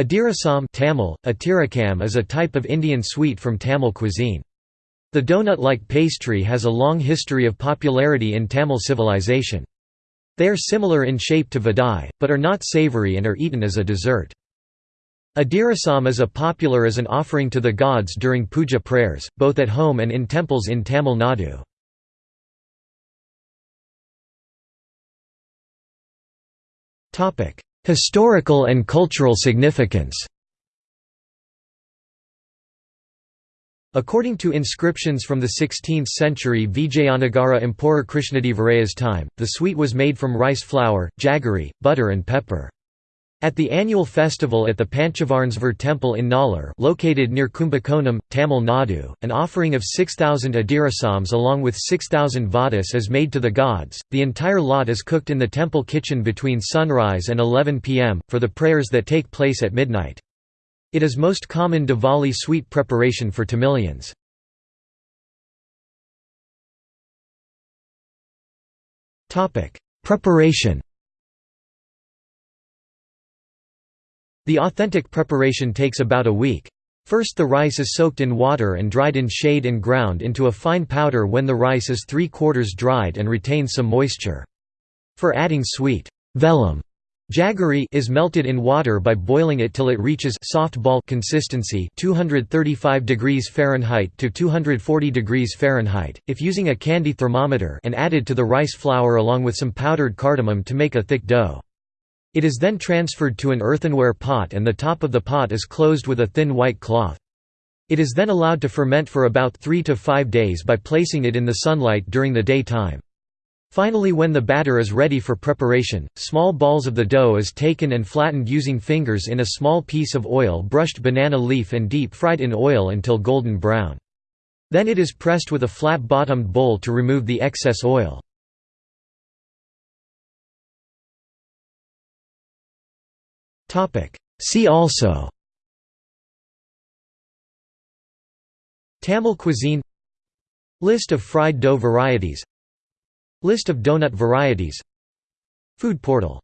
Adirasam Tamil, Atirakam is a type of Indian sweet from Tamil cuisine. The donut-like pastry has a long history of popularity in Tamil civilization. They are similar in shape to vadai, but are not savoury and are eaten as a dessert. Adirasam is a popular as an offering to the gods during puja prayers, both at home and in temples in Tamil Nadu. Historical and cultural significance According to inscriptions from the 16th century Vijayanagara Emperor Krishnadevaraya's time, the sweet was made from rice flour, jaggery, butter and pepper. At the annual festival at the Panchavarnsvar temple in Nallur located near Kumbakonam, Tamil Nadu, an offering of 6,000 adirasams along with 6,000 vadas is made to the gods. The entire lot is cooked in the temple kitchen between sunrise and 11 pm, for the prayers that take place at midnight. It is most common Diwali sweet preparation for Tamilians. Preparation The authentic preparation takes about a week. First the rice is soaked in water and dried in shade and ground into a fine powder when the rice is three-quarters dried and retains some moisture. For adding sweet vellam Jaggery is melted in water by boiling it till it reaches soft ball consistency 235 degrees Fahrenheit to 240 degrees Fahrenheit, if using a candy thermometer and added to the rice flour along with some powdered cardamom to make a thick dough. It is then transferred to an earthenware pot and the top of the pot is closed with a thin white cloth. It is then allowed to ferment for about 3 to 5 days by placing it in the sunlight during the daytime. Finally when the batter is ready for preparation, small balls of the dough is taken and flattened using fingers in a small piece of oil brushed banana leaf and deep fried in oil until golden brown. Then it is pressed with a flat-bottomed bowl to remove the excess oil. See also. Tamil cuisine. List of fried dough varieties. List of donut varieties. Food portal